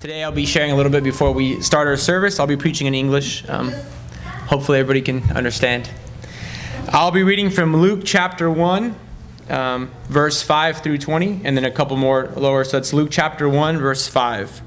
Today I'll be sharing a little bit before we start our service. I'll be preaching in English. Um, hopefully everybody can understand. I'll be reading from Luke chapter 1, um, verse 5 through 20, and then a couple more lower. So it's Luke chapter 1, verse 5.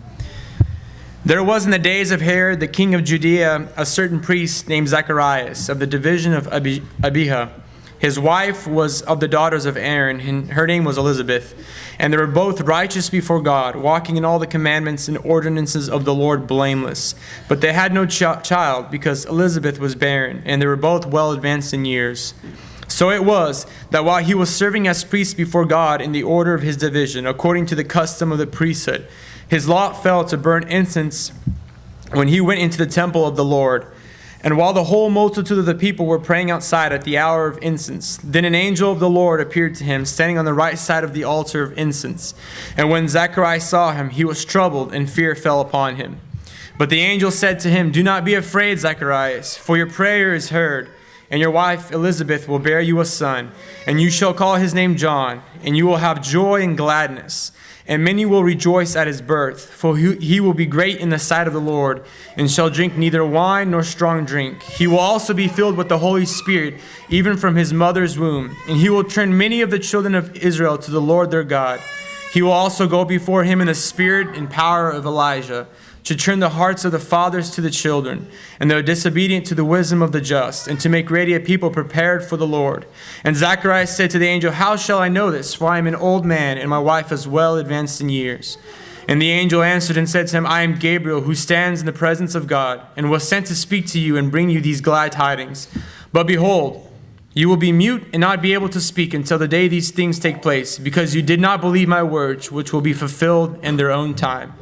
There was in the days of Herod, the king of Judea, a certain priest named Zacharias of the division of Abi- Abijah. His wife was of the daughters of Aaron, and her name was Elizabeth. And they were both righteous before God, walking in all the commandments and ordinances of the Lord blameless. But they had no ch- child, because Elizabeth was barren, and they were both well advanced in years. So it was that while he was serving as priest before God in the order of his division, according to the custom of the priesthood, his lot fell to burn incense when he went into the temple of the Lord. And while the whole multitude of the people were praying outside at the hour of incense, then an angel of the Lord appeared to him, standing on the right side of the altar of incense. And when Zacharias saw him, he was troubled, and fear fell upon him. But the angel said to him, Do not be afraid, Zacharias, for your prayer is heard, and your wife Elizabeth will bear you a son, and you shall call his name John, and you will have joy and gladness and many will rejoice at his birth, for he will be great in the sight of the Lord, and shall drink neither wine nor strong drink. He will also be filled with the Holy Spirit, even from his mother's womb. And he will turn many of the children of Israel to the Lord their God. He will also go before him in the spirit and power of Elijah to turn the hearts of the fathers to the children, and the disobedient to the wisdom of the just, and to make ready a people prepared for the Lord. And Zacharias said to the angel, How shall I know this? For I am an old man, and my wife is well advanced in years. And the angel answered and said to him, I am Gabriel, who stands in the presence of God, and was sent to speak to you and bring you these glad tidings. But behold, you will be mute and not be able to speak until the day these things take place, because you did not believe my words, which will be fulfilled in their own time.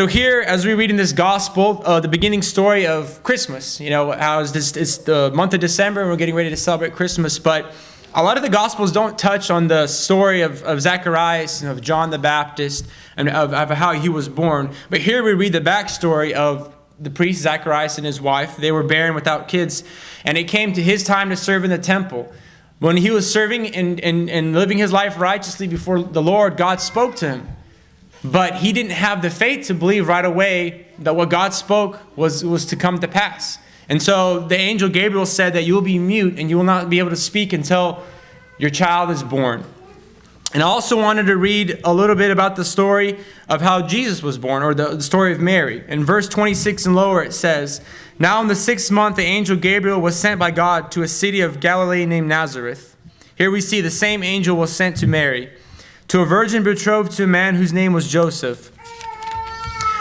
So here, as we read in this gospel, uh, the beginning story of Christmas. You know, how is this? It's the month of December, and we're getting ready to celebrate Christmas. But a lot of the gospels don't touch on the story of, of Zacharias and of John the Baptist and of, of how he was born. But here we read the backstory of the priest Zacharias and his wife. They were barren without kids, and it came to his time to serve in the temple. When he was serving and, and, and living his life righteously before the Lord, God spoke to him. But he didn't have the faith to believe right away that what God spoke was, was to come to pass. And so the angel Gabriel said that you will be mute and you will not be able to speak until your child is born. And I also wanted to read a little bit about the story of how Jesus was born, or the, story of Mary. In verse 26 and lower, it says, Now in the sixth month, the angel Gabriel was sent by God to a city of Galilee named Nazareth. Here we see the same angel was sent to Mary to a virgin betrothed to a man whose name was Joseph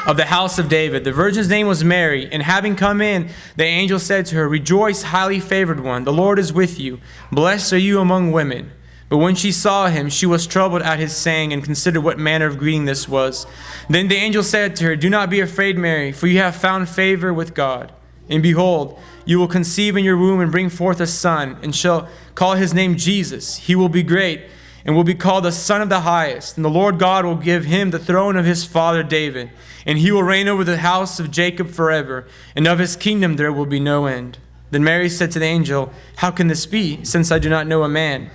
of the house of David. The virgin's name was Mary, and having come in, the angel said to her, Rejoice, highly favored one, the Lord is with you. Blessed are you among women. But when she saw him, she was troubled at his saying, and considered what manner of greeting this was. Then the angel said to her, Do not be afraid, Mary, for you have found favor with God. And behold, you will conceive in your womb and bring forth a son, and shall call his name Jesus. He will be great and will be called the Son of the Highest. And the Lord God will give him the throne of his father David, and he will reign over the house of Jacob forever, and of his kingdom there will be no end. Then Mary said to the angel, How can this be, since I do not know a man?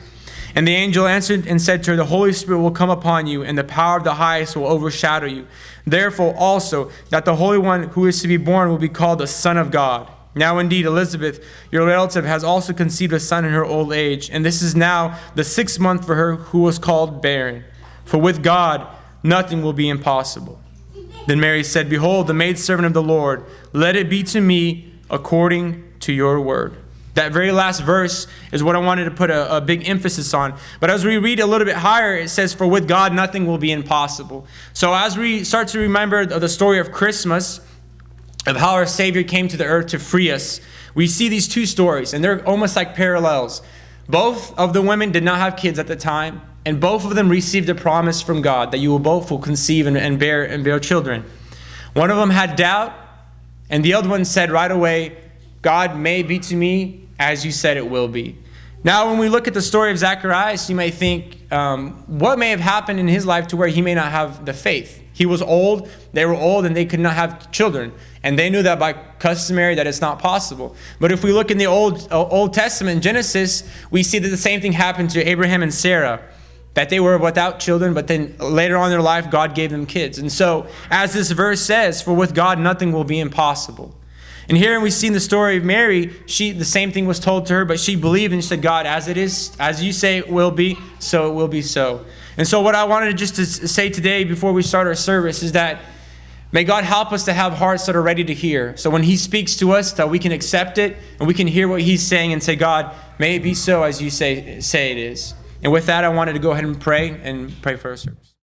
And the angel answered and said to her, The Holy Spirit will come upon you, and the power of the highest will overshadow you. Therefore also, that the Holy One who is to be born will be called the Son of God. Now, indeed, Elizabeth, your relative, has also conceived a son in her old age, and this is now the sixth month for her who was called barren. For with God, nothing will be impossible. Then Mary said, Behold, the maidservant of the Lord, let it be to me according to your word. That very last verse is what I wanted to put a, a, big emphasis on. But as we read a little bit higher, it says, For with God nothing will be impossible. So as we start to remember the story of Christmas, of how our Savior came to the earth to free us, we see these two stories, and they're almost like parallels. Both of the women did not have kids at the time, and both of them received a promise from God that you will both will conceive and, and bear and bear children. One of them had doubt, and the other one said right away, God may be to me as you said it will be. Now, when we look at the story of Zacharias, you may think, um, what may have happened in his life to where he may not have the faith? He was old, they were old, and they could not have children. And they knew that by customary that it's not possible. But if we look in the Old, uh, Old Testament, Genesis, we see that the same thing happened to Abraham and Sarah. that they were without children, but then later on in their life, God gave them kids. And so, as this verse says, for with God nothing will be impossible. And here we see in the story of Mary, she the same thing was told to her, but she believed and she said, God, as it is, as you say it will be, so it will be so. And so what I wanted to just to say today before we start our service is that may God help us to have hearts that are ready to hear. So when he speaks to us, that we can accept it and we can hear what he's saying and say, God, may it be so as you say, say it is. And with that, I wanted to go ahead and pray and pray for our service.